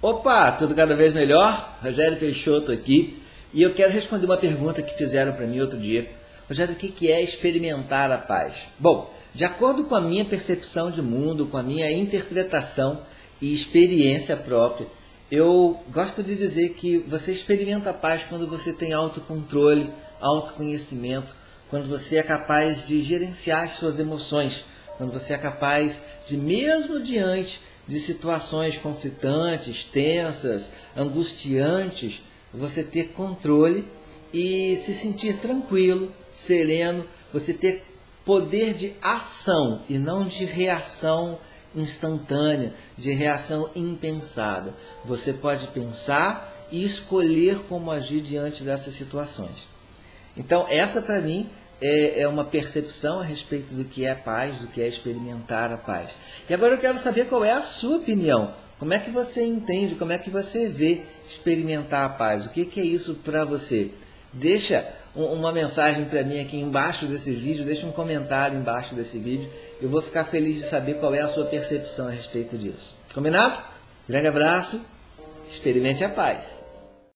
Opa, tudo cada vez melhor? Rogério Peixoto aqui. E eu quero responder uma pergunta que fizeram para mim outro dia. Rogério, o que é experimentar a paz? Bom, de acordo com a minha percepção de mundo, com a minha interpretação e experiência própria, eu gosto de dizer que você experimenta a paz quando você tem autocontrole, autoconhecimento, quando você é capaz de gerenciar as suas emoções, quando você é capaz de, mesmo diante de situações conflitantes, tensas, angustiantes, você ter controle e se sentir tranquilo, sereno, você ter poder de ação e não de reação instantânea, de reação impensada. Você pode pensar e escolher como agir diante dessas situações. Então, essa para mim é, é uma percepção a respeito do que é paz, do que é experimentar a paz. E agora eu quero saber qual é a sua opinião. Como é que você entende, como é que você vê experimentar a paz? O que, que é isso para você? Deixa uma mensagem para mim aqui embaixo desse vídeo, deixa um comentário embaixo desse vídeo. Eu vou ficar feliz de saber qual é a sua percepção a respeito disso. Combinado? Grande abraço, experimente a paz.